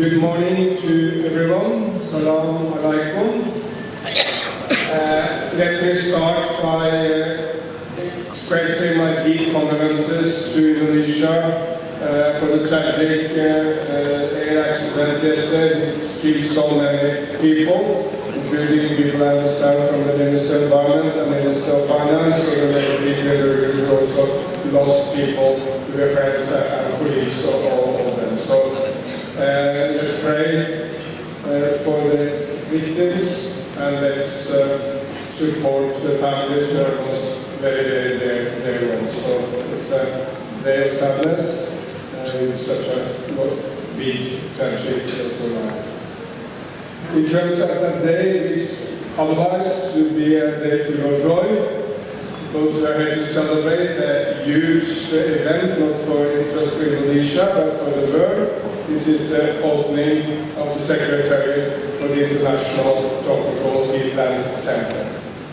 Good morning to everyone. Salam alaikum. Uh, let me start by uh, expressing my deep condolences to Indonesia uh, for the tragic uh, air accident yesterday. It killed so many people, including people I understand from the Minister of Environment and Minister of Finance, so many people who also lost people their friends and colleagues, uh, let's pray uh, for the victims and let's uh, support the families who have lost very, very dear, dear ones. So it's a day of sadness uh, in such a big tragedy as we have. It turns out that day which otherwise would be a day full of joy because we are here to celebrate a huge event, not for just for Indonesia, but for the world It is the opening of the Secretariat for the International Tropical Peatlands Center.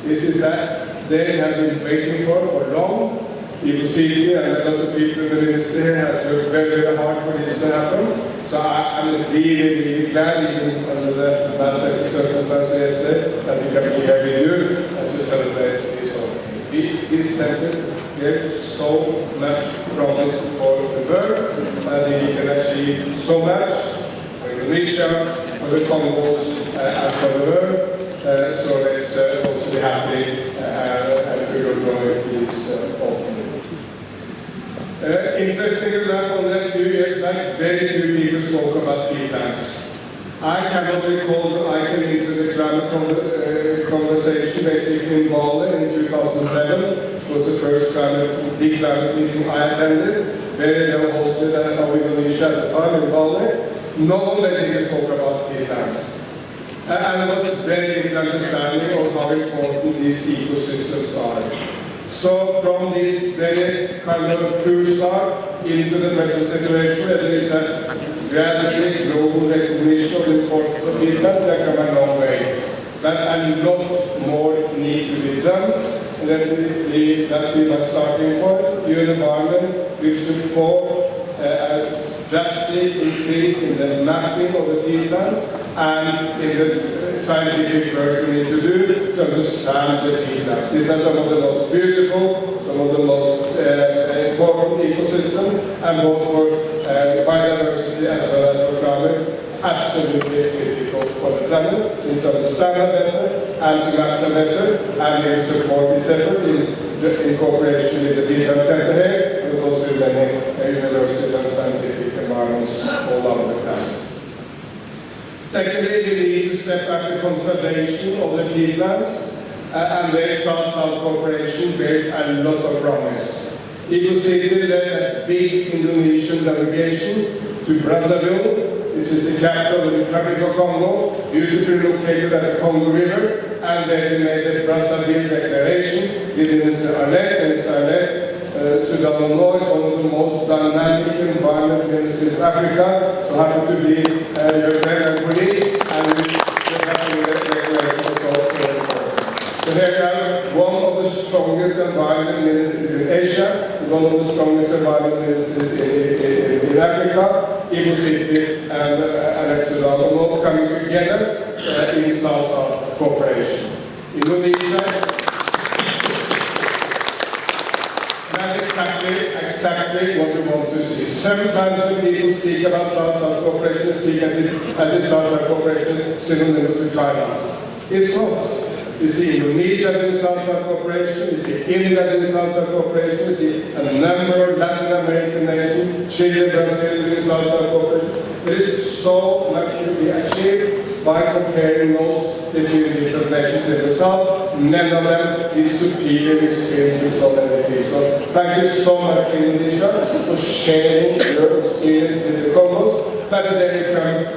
This is that they have been waiting for for long. You will see here, and a lot of people in the ministry has worked very, very hard for this to happen. So I, am really, really glad, even under the bad circumstances yesterday, that we can be here with you and to celebrate this opening. This center get so much promise for the world. Think we can achieve so much for Indonesia, for the Congos, uh, and for the world. Uh, so let's uh, also be happy uh, and feel of joy this uh, opening. Uh, interesting enough, only a few years back, very few people spoke about peatlands. I cannot recall I came into the climate con uh, conversation basically in Bali in 2007 which was the first climate, big climate meeting I attended, very well hosted at our Indonesia at the time in Bali. No one basically spoke about peatlands. Uh, and there was very little understanding of how important these ecosystems are. So from this very kind of poor start into the present situation, there is a gradually global recognition of the peatlands, they come a long way. But a lot more need to be done that we, that we are starting point. UN Environment will support uh, a drastic increase in the mapping of the peatlands and in the scientific work we need to do to understand the peatlands. These are some of the most beautiful, some of the most uh, important ecosystem and both for uh, biodiversity as well as for climate, absolutely critical for the planet. Need to understand that better, and to map them better, and we support this effort in, in cooperation with the Peatland Center here, but also with many universities and scientific environments all over the planet. Secondly, we need to step back the conservation of the peatlands, uh, and their South-South cooperation bears a lot of promise. Ibu Siti led a big Indonesian delegation to Brazzaville which is the capital of the Republic of Congo, beautifully located at the Congo River, and they made the Brazzaville Declaration with Minister Arlette, Minister Arlette, uh, Soudan is one of the most dynamic environment ministers in Africa, so happy to be uh, your friend and colleague, the Brazzaville Declaration is also important. So here we have one of the strongest environment ministers in Asia, one of the strongest environment ministers in, in, in Africa, Ibu Siti and uh, Arlette Soudan coming together uh, in South-South cooperation. Indonesia, that's exactly, exactly what we want to see. Sometimes when people speak about South-South cooperation, speak as if, as if South-South cooperation is synonymous with China. It's not. You see Indonesia doing South-South cooperation, you see India doing South-South cooperation, you see a number of Latin American nations, Chile, Brazil doing South-South cooperation. There is so much to be achieved by comparing those between different nations in the South, many of them with superior experience in so many fields. So thank you so much to Indonesia for sharing your experience with the Congos come,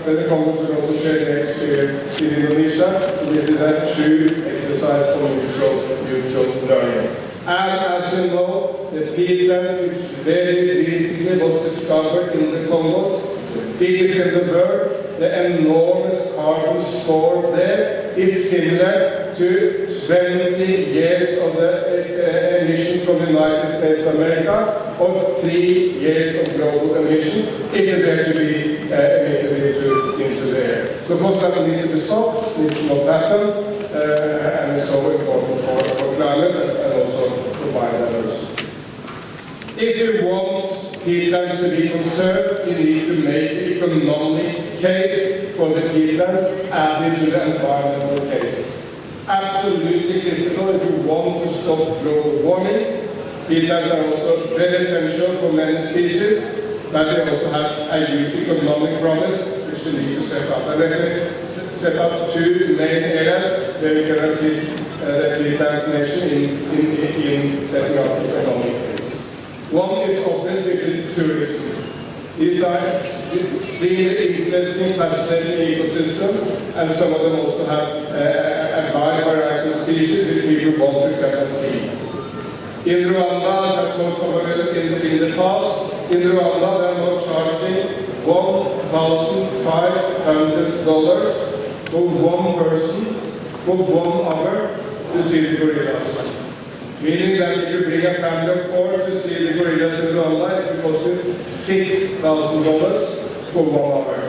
then the Congos will also share their experience in Indonesia. So this is a true exercise for mutual, mutual learning. And as you know, the peatlands, which very recently was discovered in the Congos, the biggest in the world, the enormous carbon stored there is similar to 20 years of the uh, emissions from the United States of America, or three years of global emission if it were to be uh, emitted into So of course that need to be stopped, need to not happen, uh, and it's so important for, for climate and, and also for biodiversity. If you want peatlands to be conserved, you need to make the economic case for the peatlands added to the environmental case. It's absolutely critical if you want to stop global warming. Peatlands are also very essential for many species, but they also have a huge economic promise which we need to set up. And me set up two main areas where we can assist uh, the peatlands nation in, in, in setting up the economic case. One is which. These are extremely interesting, fascinating ecosystems, and some of them also have uh, a wide variety of species which people want to come and see. In Rwanda, as I told somebody in, in the past, in Rwanda they are now charging $1,500 for one person for one hour to see the gorillas. Meaning that if you bring a family of four to see the gorillas in the Rwanda, it will cost you $6,000 for one hour.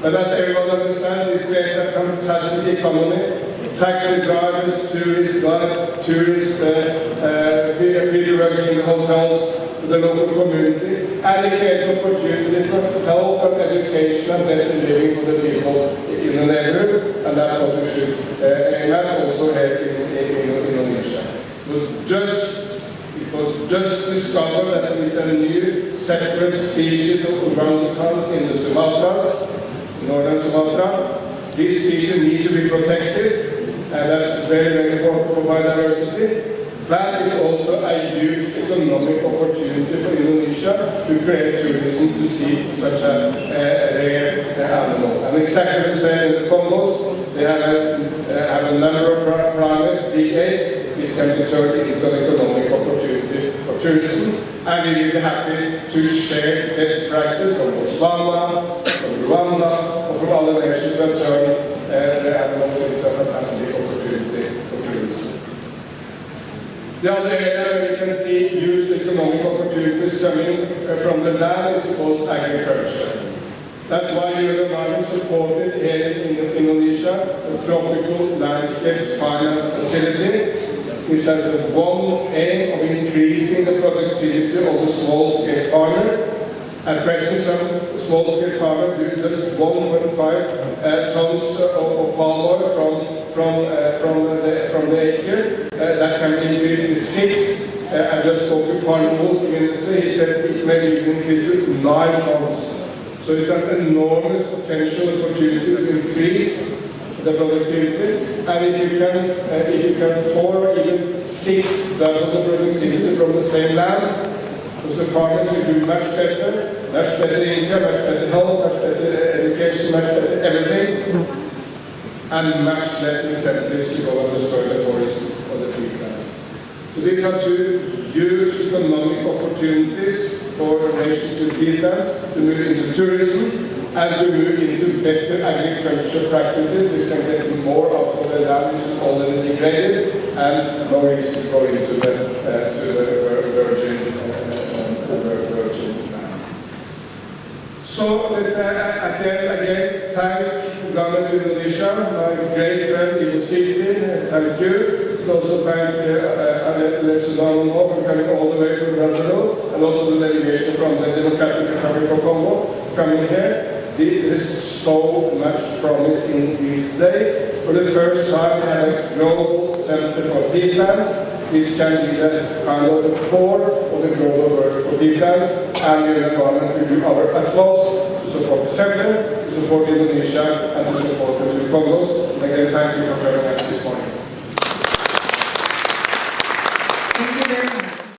But as everyone understands, it creates a fantastic economy. Taxi drivers, tourist guides, tourists, uh, uh, people working in the hotels, the local community, and it creates opportunity for health and education and better living for the people in the neighborhood, and that's what we should uh, aim at also here in, in, in Indonesia. It was just it was just discovered that there is a new separate species of orangutans in the Sumatras, northern Sumatra. These species need to be protected, and that's very, very important for biodiversity. That is also a huge economic opportunity for Indonesia to create tourism to see such a, a rare animal. And exactly the same in the Congos, they have a, have a number of primates, big which can be turned into an economic opportunity for tourism. And we will be happy to share best practice from Botswana, from Rwanda, or from other nations that turn uh, the animals into a fantastic opportunity for tourism. The other area you can see huge economic opportunities coming from the land is of course agriculture. That's why Europe supported here in Indonesia a tropical landscapes finance facility which has a one aim of increasing the productivity of the small-scale farmer. At present, some small-scale farmers do just 1.5 uh, tons of, palm oil from from uh, from the from the acre uh, that can be increased to six. Uh, I just spoke to Carnival Minister. He said it may be increased to nine tons. So it's an enormous potential opportunity to increase the productivity. And if you can uh, if you can four even six double the productivity from the same land, because the farmers will do much better, much better income, much better health, much better education, much better everything and much less incentives to go and destroy the forest or the peatlands. So these are two huge economic opportunities for nations with peatlands to move into tourism and to move into better agriculture practices which can get more out of the land which is already degraded and no to go into the, uh, to the virgin, uh, uh, virgin land. So let, uh, again, again, thank government Indonesia, my great friend Ibu Siti, thank you. Also thank uh, Arlette for coming all the way from Brazil, and also the delegation from the Democratic Republic of Congo coming here. There is so much promise in this day. For the first time, we have a global center for peatlands, which can be the kind of the core of the global work for peatlands, and we in government will do our utmost to support the center, to support Indonesia, and to support the Congos. Again, thank you for coming.